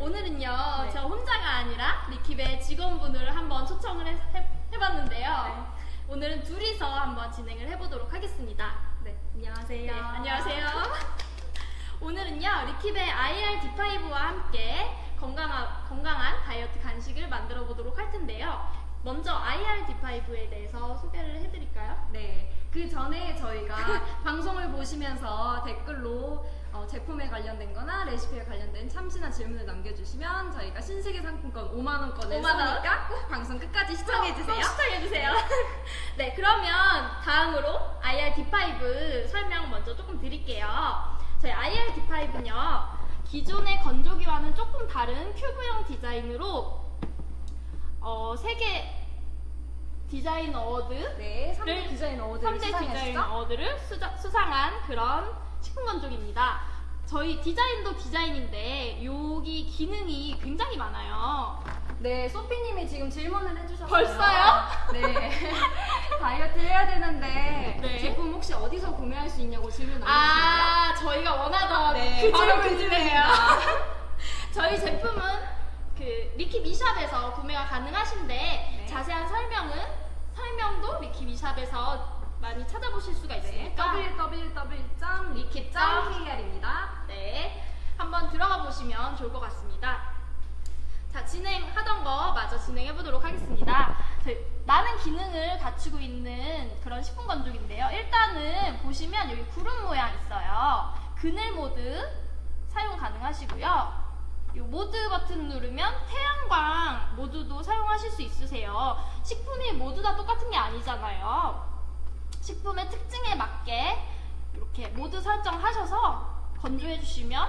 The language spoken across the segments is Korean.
오늘은요, 네. 저 혼자가 아니라 리킵의 직원분을 한번 초청을 해, 봤는데요 네. 오늘은 둘이서 한번 진행을 해보도록 하겠습니다. 네, 안녕하세요. 네, 안녕하세요. 오늘은요, 리킵의 IR D5와 함께 건강한, 건강한 다이어트 간식을 만들어 보도록 할 텐데요. 먼저 IR D5에 대해서 소개를 해드릴까요? 네, 그 전에 저희가 방송을 보시면서 댓글로 어, 제품에 관련된 거나 레시피에 관련된 참신한 질문을 남겨주시면 저희가 신세계 상품권 5만원권을 5만 원? 쏘니까 꼭 방송 끝까지 시청해주세요. 시청해주세요. 네, 그러면 다음으로 IR D5 설명 먼저 조금 드릴게요. 저희 IR D5는요, 기존의 건조기와는 조금 다른 cube형 디자인으로 어, 세계 디자인 award 네, 3대 를- 디자인 award를 3대 디자인? award를 수자- 수상한 그런 식품 건조기입니다. 저희 디자인도 디자인인데 여기 기능이 굉장히 많아요. 네, 소피님이 지금 질문을 해주셨어요. 벌써요? 네. 다이어트 해야 되는데 네. 제품 혹시 어디서 구매할 수 있냐고 질문 남겨주셨나요? 아, 저희가 원하던 네, 그 바로 그. 질문입니다. 저희 제품은 그 리큅 e-shop에서 구매가 가능하신데 네. 자세한 설명은 설명도 리큅 e-shop에서 많이 찾아보실 수가 네, 있으니까 www.리킵.kr입니다. 네, 한번 들어가 보시면 좋을 것 같습니다. 자, 진행하던 거 마저 진행해 보도록 하겠습니다. 많은 기능을 갖추고 있는 그런 식품 건조기인데요. 일단은 보시면 여기 구름 모양 있어요. 그늘 모드 사용 가능하시고요. 이 모드 버튼 누르면 태양광 모드도 사용하실 수 있으세요. 식품이 모두 다 똑같은 게 아니잖아요. 식품의 특징에 맞게 이렇게 모드 설정하셔서 건조해 주시면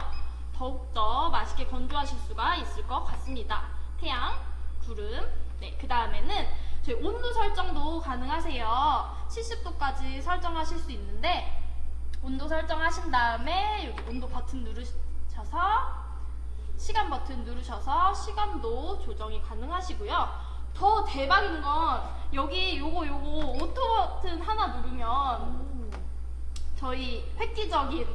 더욱더 맛있게 건조하실 수가 있을 것 같습니다. 태양, 구름, 네, 그 다음에는 저희 온도 설정도 가능하세요. 70도까지 설정하실 수 있는데 온도 설정하신 다음에 여기 온도 버튼 누르셔서 시간 버튼 누르셔서 시간도 조정이 가능하시고요. 더 대박인 건 여기 요거 요거 auto 버튼 하나 누르면 저희 획기적인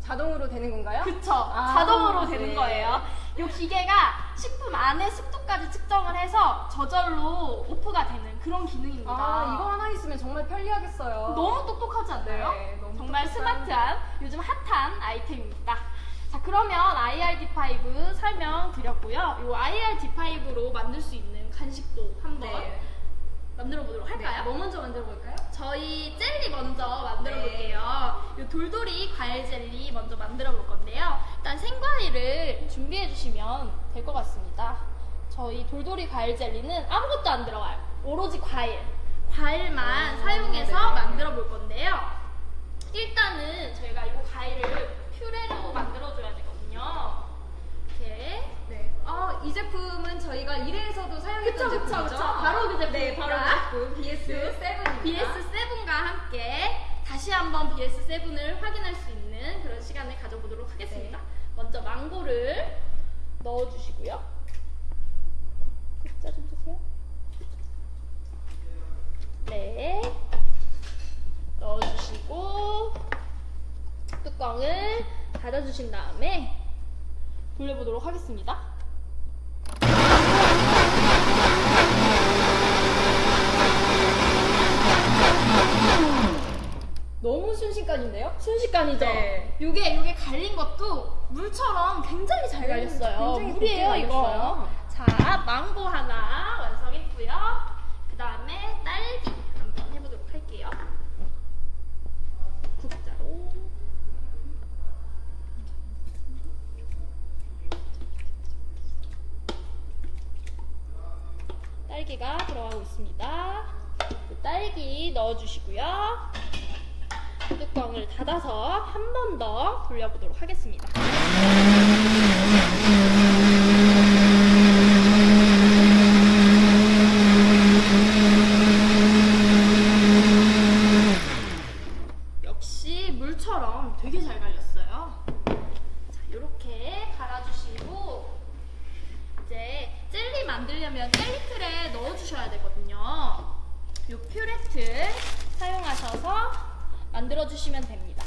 자동으로 되는 건가요? 그쵸 아, 자동으로 되는 네. 거예요. 이 기계가 식품 안에 습도까지 측정을 해서 저절로 off가 되는 그런 기능입니다. 아, 이거 하나 있으면 정말 편리하겠어요. 너무 똑똑하지 않나요? 네, 너무 정말 똑똑한. 스마트한 요즘 핫한 아이템입니다. 자 그러면 IRD5 설명드렸고요. 이 IRD5로 만들 수 있는 간식도 한번 네. 만들어 보도록 할까요? 네, 뭐 먼저 만들어 볼까요? 저희 젤리 먼저 만들어 네. 볼게요. 이 돌돌이 과일 젤리 먼저 만들어 볼 건데요. 일단 생과일을 준비해 주시면 될 것 같습니다. 저희 돌돌이 과일 젤리는 아무것도 안 들어가요. 오로지 과일. 과일만 오, 사용해서 네. 만들어 볼 건데요. 일단은 저희가 이 과일을 퓨레로 만들어 줘야 되거든요. 이렇게. 네. 어, 이 제품은 저희가 1회에서도 사용했던 그쵸, 그쵸, 제품이죠? 그쵸. 바로 그 네, 제품입니다. 바로 그 제품 BS7입니다. BS7과 함께 다시 한번 BS7을 확인할 수 있는 그런 시간을 가져보도록 하겠습니다. 네. 먼저 망고를 넣어주시고요. 글자 좀 주세요. 네. 넣어주시고 뚜껑을 닫아주신 다음에 돌려보도록 하겠습니다. 너무 순식간인데요? 순식간이죠. 네. 요게 요게 갈린 것도 물처럼 굉장히 잘 갈렸어요. 굉장히 물이에요 이거. 자 망고 하나 완성했고요. 그 다음에 딸기 한번 해보도록 할게요. 국자로. 딸기가 들어가고 있습니다. 그 딸기 넣어주시고요. 뚜껑을 닫아서 한 번 더 돌려보도록 하겠습니다. 역시 물처럼 되게 잘 갈렸어요. 자, 이렇게 갈아주시고 이제 젤리 만들려면 젤리 틀에 넣어주셔야 되거든요. 이 퓨레틀 사용하셔서 만들어주시면 됩니다.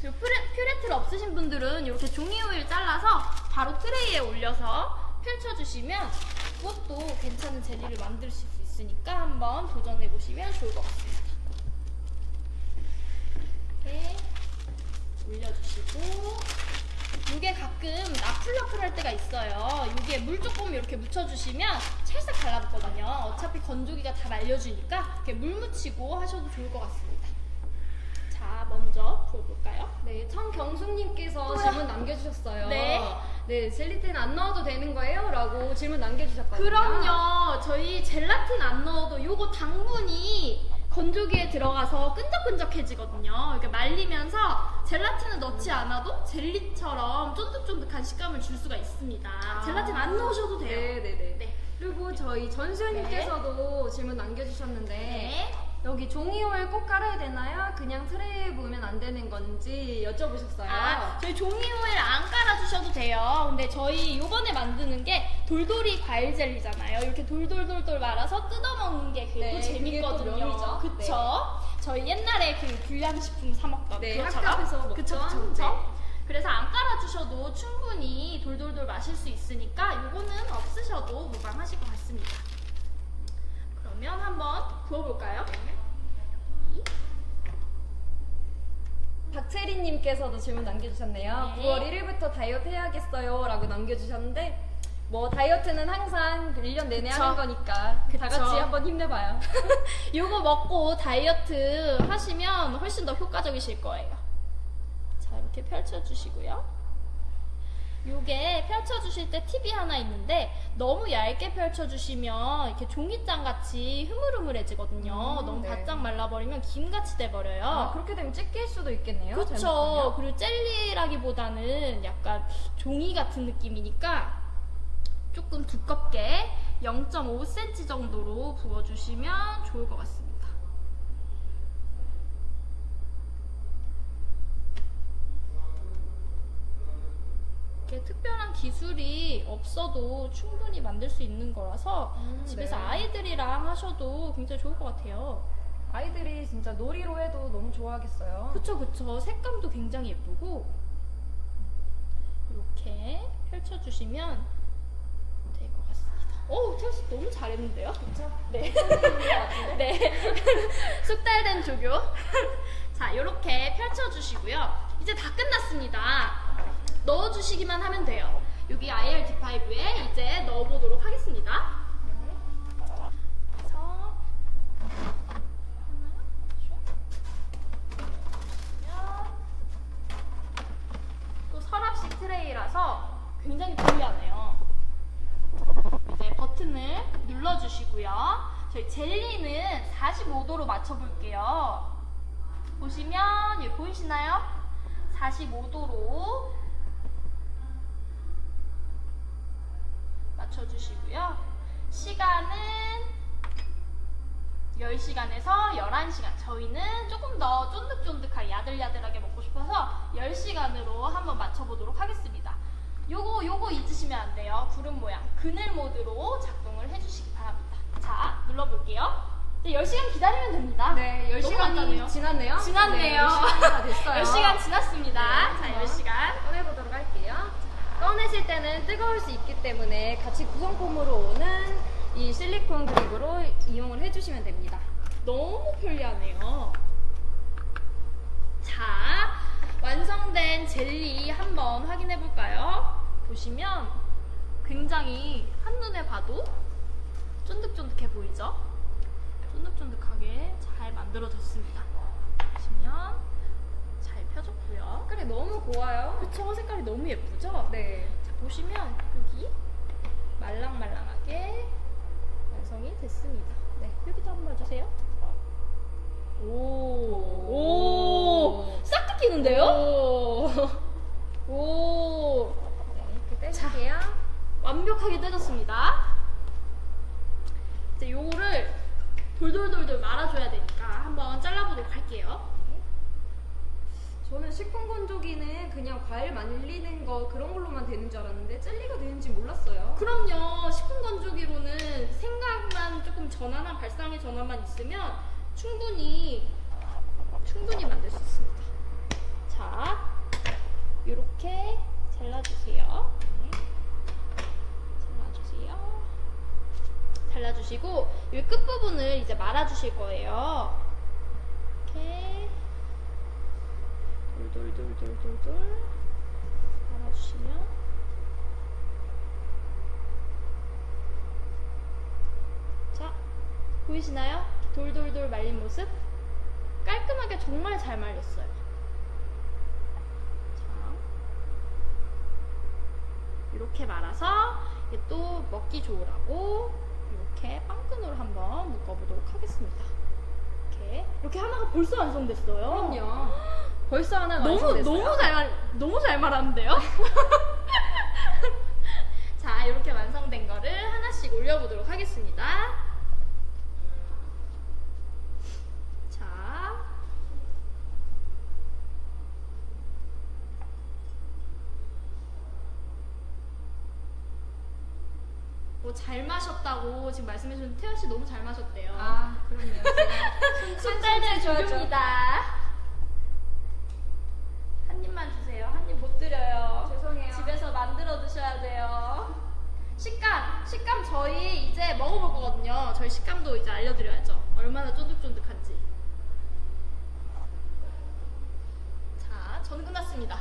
이 퓨레, 퓨레틀 없으신 분들은 이렇게 종이 호일 잘라서 트레이에 올려서 펼쳐주시면 그것도 괜찮은 젤리를 만드실 수 있으니까 한번 도전해 보시면 좋을 것 같습니다. 이렇게 올려주시고 이게 가끔 나풀나풀 할 때가 있어요. 이게 물 조금 이렇게 묻혀주시면 찰싹 달라붙거든요. 어차피 건조기가 다 말려주니까 이렇게 물 묻히고 하셔도 좋을 것 같습니다. 자, 먼저 부어볼까요? 네, 청경숙님께서? 질문 남겨주셨어요. 네. 네, 젤리틴 안 넣어도 되는 거예요? 라고 질문 남겨주셨거든요. 그럼요. 저희 젤라틴 안 넣어도 요거 당분이 건조기에 들어가서 끈적끈적해지거든요. 이렇게 말리면서 젤라틴을 넣지 않아도 젤리처럼 쫀득쫀득한 식감을 줄 수가 있습니다. 젤라틴 안 넣으셔도 돼요. 네, 네, 네. 네. 그리고 저희 전수현님께서도 질문 남겨주셨는데 네. 여기 종이호일 꼭 깔아야 되나요? 그냥 트레이에 부으면 안 되는 건지 여쭤보셨어요. 아, 저희 종이 호일 안 깔아주셔도 돼요. 근데 저희 요번에 만드는 게 돌돌이 과일 젤리잖아요. 이렇게 돌돌돌돌 말아서 뜯어먹는 게 그게 네, 또 그게 재밌거든요. 또 묘미죠. 그쵸? 저희 옛날에 그 불량식품 사먹던 네, 그것처럼. 학교에서 먹던. 그쵸, 그쵸, 그쵸. 네. 그래서 안 깔아주셔도 충분히 돌돌돌 마실 수 있으니까 요거는 없으셔도 무방하실 것 같습니다. 그러면 한번 부어볼까요? 박채리님께서도 질문 남겨주셨네요. 네. 9월 1일부터 다이어트 해야겠어요. 라고 남겨주셨는데, 뭐, 다이어트는 항상 1년 내내 그쵸. 하는 거니까, 그쵸. 다 같이 한번 힘내봐요. 요거 먹고 다이어트 하시면 훨씬 더 효과적이실 거예요. 자, 이렇게 펼쳐주시고요. 요게 펼쳐주실 때 팁이 하나 있는데 너무 얇게 펼쳐주시면 이렇게 종이장 같이 흐물흐물해지거든요. 음, 너무 네. 바짝 말라버리면 김같이 돼버려요. 아, 그렇게 되면 찢길 수도 있겠네요. 잘못하면. 그리고 젤리라기보다는 약간 종이 같은 느낌이니까 조금 두껍게 0.5cm 정도로 부어주시면 좋을 것 같습니다. 이렇게 특별한 기술이 없어도 충분히 만들 수 있는 거라서 음, 집에서 네. 아이들이랑 하셔도 굉장히 좋을 것 같아요. 아이들이 진짜 놀이로 해도 너무 좋아하겠어요. 그쵸 그쵸 색감도 굉장히 예쁘고 이렇게 펼쳐주시면 될 것 같습니다 오 태호 씨 너무 잘했는데요? 그쵸? 네. 네 숙달된 조교 자 이렇게 펼쳐주시고요 이제 다 끝났습니다 넣어주시기만 하면 돼요. 여기 IRD5에 이제 넣어보도록 하겠습니다 그래서 하나 슉 또 서랍식 트레이라서 굉장히 편리하네요. 이제 버튼을 눌러주시고요. 저희 젤리는 45도로 맞춰볼게요. 보시면 여기 보이시나요? 45도로 맞춰주시고요. 시간은 10시간에서 11시간. 저희는 조금 더 쫀득쫀득하게 야들야들하게 먹고 싶어서 10시간으로 한번 맞춰보도록 하겠습니다. 요거, 요거 잊으시면 안 돼요. 구름 모양. 그늘 모드로 작동을 해주시기 바랍니다. 자, 눌러볼게요. 이제 10시간 기다리면 됩니다. 네, 너무 간단해요. 10시간이 지났네요? 지났네요. 네, 10시간이 다 됐어요. 10시간 지났습니다. 네, 자, 한번 10시간. 꺼내보도록. 꺼내실 때는 뜨거울 수 있기 때문에 같이 구성품으로 오는 이 실리콘 그립으로 이용을 해주시면 됩니다. 너무 편리하네요. 자, 완성된 젤리 한번 확인해 볼까요? 보시면 굉장히 한눈에 봐도 쫀득쫀득해 보이죠? 쫀득쫀득하게 잘 만들어졌습니다. 보시면 잘 펴졌고요. 색깔이 너무 고와요. 그쵸? 색깔이 너무 예쁘죠? 네. 자, 보시면 여기 말랑말랑하게 완성이 됐습니다. 네, 여기도 한번 봐주세요. 오, 오, 싹 뜯기는데요? 오. 오, 네, 이렇게 떼줄게요. 완벽하게 떼졌습니다. 이제 요거를 돌돌돌돌 말아줘야 되니까 한번 잘라보도록 할게요. 저는 식품 건조기는 그냥 과일 말리는 거 그런 걸로만 되는 줄 알았는데 젤리가 되는지 몰랐어요. 그럼요. 식품 건조기로는 생각만 조금 전환한 발상의 전환만 있으면 충분히 충분히 만들 수 있습니다. 자, 이렇게 잘라주세요. 네. 잘라주세요. 잘라주시고 이 끝부분을 이제 말아주실 거예요. 이렇게 돌돌돌돌돌돌 말아주시면 자 보이시나요? 돌돌돌 말린 모습 깔끔하게 정말 잘 말렸어요. 자 이렇게 말아서 또 먹기 좋으라고 이렇게 빵끈으로 한번 묶어보도록 하겠습니다. 이렇게 이렇게 하나가 벌써 완성됐어요. 그럼요. 벌써 하나 너무. 너무 잘 말, 너무 잘 말하는데요? 자 이렇게 완성된 거를 하나씩 올려보도록 하겠습니다. 자. 뭐잘 마셨다고 지금 말씀해 주신 태연 씨 너무 잘 마셨대요. 아, 그럼요. 제가 손달들 줘야죠. 주입니다. 한 입만 주세요. 한 입 못 드려요. 죄송해요. 집에서 드셔야 돼요. 식감, 식감 저희 이제 먹어볼 거거든요. 저희 식감도 이제 알려드려야죠. 얼마나 쫀득쫀득한지. 자, 저는 끝났습니다.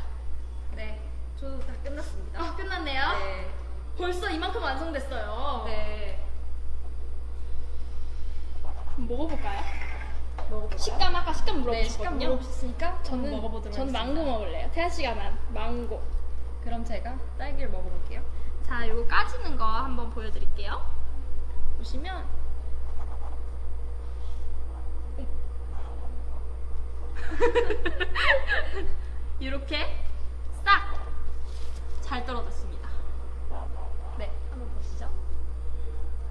네, 저도 다 끝났습니다. 아, 끝났네요. 네. 벌써 이만큼 완성됐어요. 네. 먹어볼까요? 먹어볼까요? 식감 아까 식감 네, 식감 물어보셨거든요. 물어보셨으니까 저는 저는. 망고 먹을래요. 태아 씨가 난 망고. 그럼 제가 딸기를 먹어볼게요. 자, 요거 까지는 거 한번 보여드릴게요. 보시면 이렇게 싹 잘 떨어졌습니다. 네, 한번 보시죠.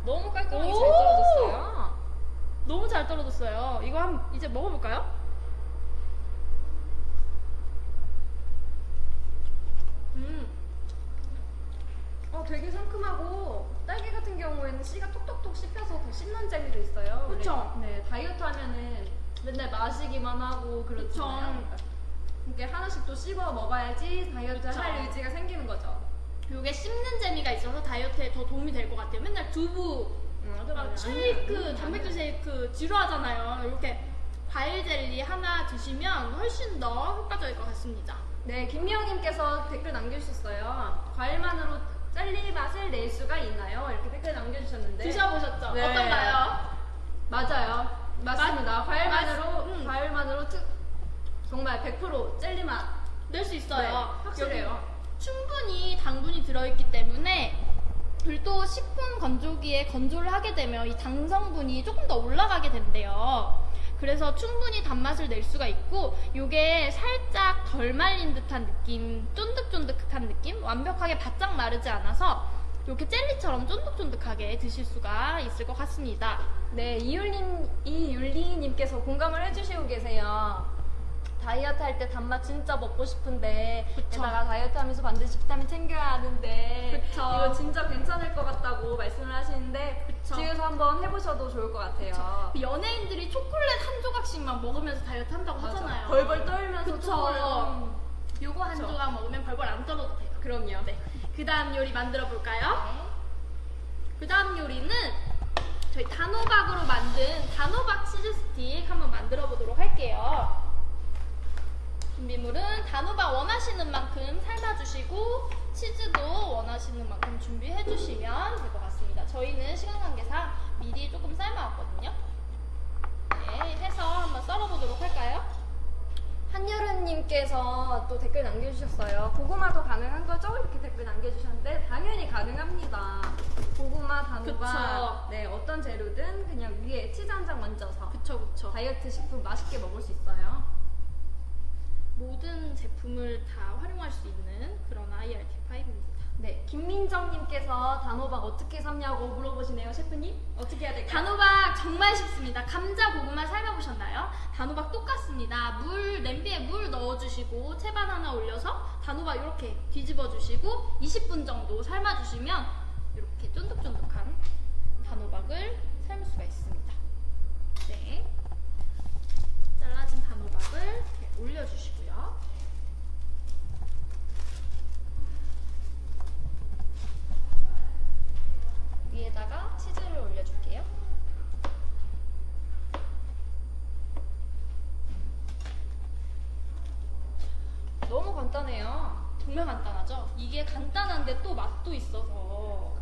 너무 깔끔하게 오! 잘 떨어졌어요. 너무 잘 떨어졌어요. 이거 한 이제 먹어볼까요? 음, 어, 되게 상큼하고 딸기 같은 경우에는 씨가 톡톡톡 씹혀서 더 씹는 재미도 있어요. 그쵸? 네, 네, 다이어트 하면은 맨날 마시기만 하고 그렇잖아요. 그쵸. 이렇게 하나씩 또 씹어 먹어야지 다이어트 그쵸. 할 의지가 생기는 거죠. 요게 씹는 재미가 있어서 다이어트에 더 도움이 될 것 같아요. 맨날 두부, 맞아, 막 쉐이크, 단백질 쉐이크 지루하잖아요. 이렇게 과일 젤리 하나 드시면 훨씬 더 효과적일 것 같습니다. 네, 김미영님께서 댓글 남겨주셨어요. 과일만으로 젤리 맛을 낼 수가 있나요? 이렇게 댓글 남겨주셨는데. 드셔보셨죠? 네. 어떤가요? 맞아요. 맞습니다. 맛- 과일만으로, 맛- 음. 과일만으로 특, 정말 100% 젤리 맛. 낼 수 있어요. 네, 확실해요. 충분히 당분이 들어있기 때문에 그리고 또 식품 건조기에 건조를 하게 되면 이 당 성분이 조금 더 올라가게 된대요. 그래서 충분히 단맛을 낼 수가 있고 요게 살짝 덜 말린 듯한 느낌, 쫀득쫀득한 느낌, 완벽하게 바짝 마르지 않아서 이렇게 젤리처럼 쫀득쫀득하게 드실 수가 있을 것 같습니다. 네, 이율리님께서 공감을 해주시고 계세요. 다이어트 할 때 단맛 진짜 먹고 싶은데 그쵸. 게다가 다이어트 하면서 반드시 비타민 챙겨야 하는데 그쵸. 이거 진짜 괜찮을 것 같다고 말씀을 하시는데 그쵸. 집에서 한번 해보셔도 좋을 것 같아요. 연예인들이 초콜릿 한 조각씩만 먹으면서 다이어트 한다고 맞아. 하잖아요. 벌벌 떨면서. 초콜릿. 음, 요거 한. 조각 먹으면 벌벌 안 떨어도 돼요. 그럼요. 네. 그 다음 요리 만들어 볼까요? 그 다음 요리는 저희 단호박으로 만든 단호박 치즈 스틱 한번 만들어 보도록 할게요. 준비물은 단호박 원하시는 만큼 삶아주시고 치즈도 원하시는 만큼 준비해 주시면 될 것 같습니다. 저희는 시간 관계상 미리 조금 삶아왔거든요. 네, 해서 한번 썰어보도록 할까요? 한여름님께서 또 댓글 남겨주셨어요. 고구마도 가능한 거죠? 이렇게 댓글 남겨주셨는데 당연히 가능합니다. 고구마, 단호박. 네 어떤 재료든 그냥 위에 치즈 한 장 얹어서 그쵸, 그쵸. 다이어트 식품 맛있게 먹을 수 있어요. 모든 제품을 다 활용할 수 있는 그런 IRT5입니다. 네, 김민정님께서 단호박 어떻게 삶냐고 물어보시네요, 셰프님. 어떻게 해야 될까요? 단호박 정말 쉽습니다. 감자 고구마 삶아보셨나요? 단호박 똑같습니다. 물 냄비에 물 넣어주시고 채반 하나 올려서 단호박 이렇게 뒤집어주시고 20분 정도 삶아주시면 이렇게 쫀득쫀득한 단호박을 삶을 수가 있습니다. 네, 잘라진 단호박을 이렇게 올려주시고 정말 간단하죠? 이게 간단한데 또 맛도 있어서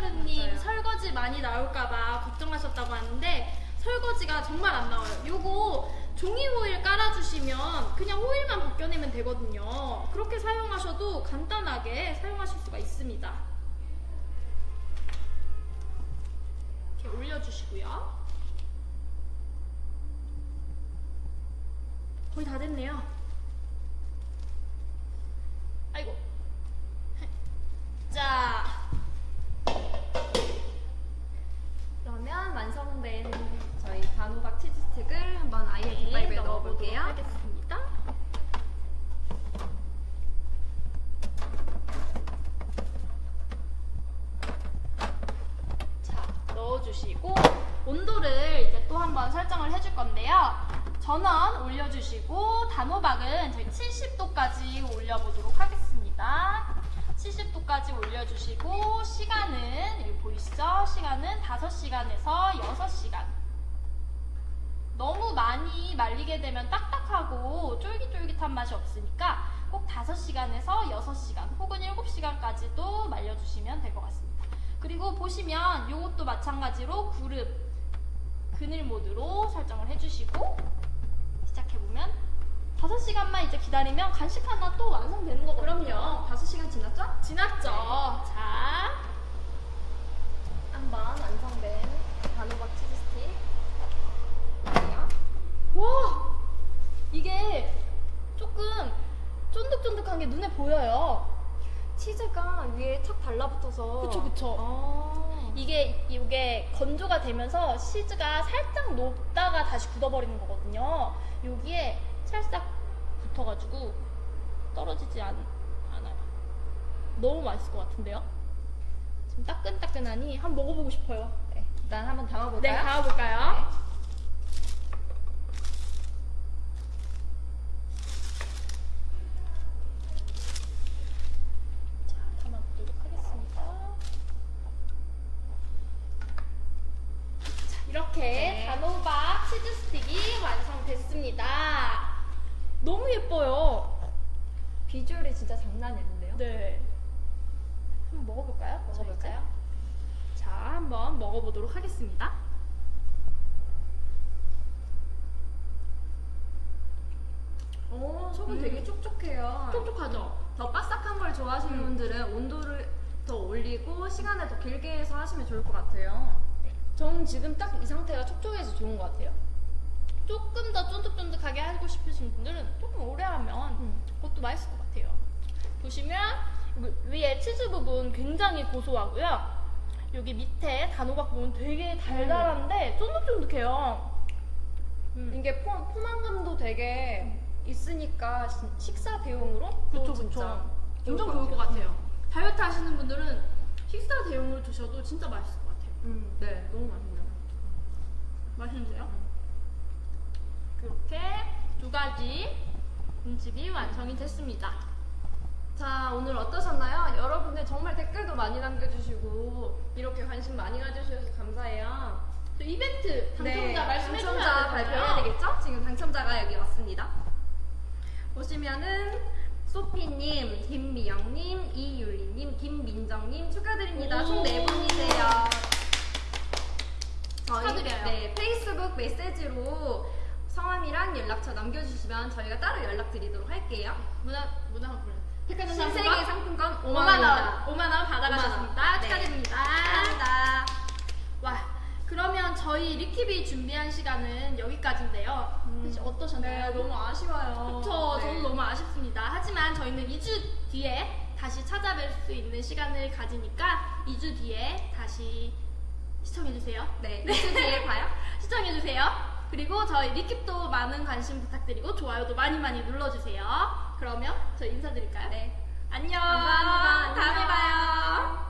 맞아요. 설거지 많이 나올까봐 걱정하셨다고 하는데 설거지가 정말 안 나와요. 요거 종이 호일 깔아주시면 그냥 호일만 벗겨내면 되거든요. 그렇게 사용하셔도 간단하게 사용하실 수가 있습니다. 이렇게 올려주시고요. 거의 다 됐네요. 많이 말리게 되면 딱딱하고 쫄깃쫄깃한 맛이 없으니까 꼭 5시간에서 6시간 혹은 7시간까지도 말려주시면 될 것 같습니다. 그리고 보시면 이것도 마찬가지로 그룹 그늘 모드로 설정을 해주시고 시작해보면 5시간만 이제 기다리면 간식 하나 또 완성되는 거거든요. 그럼요. 5시간 지났죠? 지났죠. 자, 한번 완성된 단호박 치즈 스틱. 볼게요. 와 이게 조금 쫀득쫀득한 게 눈에 보여요. 치즈가 위에 착 달라붙어서. 그쵸 그쵸. 아. 이게 이게 건조가 되면서 치즈가 살짝 녹다가 다시 굳어버리는 거거든요. 여기에 살짝 붙어가지고 떨어지지 않, 않아요. 너무 맛있을 것 같은데요? 지금 따끈따끈하니 한번 먹어보고 싶어요. 네, 일단 한번 네, 담아볼까요? 담아볼까요? 자, 담아보도록 하겠습니다. 자, 이렇게 네. 단호박 치즈 스틱이 완성됐습니다. 너무 예뻐요. 비주얼이 진짜 장난이 아닌데요? 네. 한번 먹어볼까요? 먹어볼까요? 자, 한번 먹어보도록 하겠습니다. 오, 속은 음. 되게 촉촉해요. 촉촉하죠? 더 바삭한 걸 좋아하시는 음. 분들은 온도를 더 올리고 시간을 더 길게 해서 하시면 좋을 것 같아요. 저는 지금 딱 이 상태가 촉촉해서 좋은 것 같아요. 조금 더 쫀득쫀득하게 하고 싶으신 분들은 조금 오래 하면 음. 그것도 맛있을 것 같아요. 보시면 위- 위에 치즈 부분 굉장히 고소하고요. 여기 밑에 단호박 부분 되게 달달한데 쫀득쫀득해요. 음. 이게 포, 포만감도 되게 있으니까 시- 식사 대용으로 또 그쵸 진짜 그쵸. 엄청 좋을 것 같아요. 다이어트 하시는 분들은 식사 대용으로 드셔도 진짜 맛있을 것 같아요. 음, 네, 너무 맛있네요. 맛있는데요? 그렇게 두 가지 음식이 완성이 됐습니다. 자, 오늘 어떠셨나요? 여러분들 정말 댓글도 많이 남겨주시고 이렇게 관심 많이 가져주셔서 감사해요. 또 이벤트 당첨자 말씀해 네, 당첨자 발표해야 되겠죠? 지금 당첨자가 여기 왔습니다. 보시면은 소피님, 김미영님, 이유리님, 김민정님 축하드립니다. 총 오. 네 분이세요. 저희 축하드려요. 네, 페이스북 메시지로 성함이랑 연락처 남겨주시면 저희가 따로 연락드리도록 할게요. 문화 문화 상품 백화점 신세계 상품권 5만원. 5만원 받아가셨습니다. 5만 축하드립니다. 네. 감사합니다. 와 그러면 저희 리킵이 준비한 시간은 여기까지인데요. 음. 그치, 어떠셨나요? 네, 너무 아쉬워요. 그쵸 네. 저는 너무 아쉽습니다. 하지만 저희는 2주 뒤에 다시 찾아뵐 수 있는 시간을 가지니까 2주 뒤에 다시 시청해주세요. 네 2주 뒤에 봐요. 시청해주세요. 그리고 저희 리킵도 많은 관심 부탁드리고 좋아요도 많이 많이 눌러주세요. 그러면 저 인사드릴까요? 네. 안녕. 감사합니다. 다음에 봐요.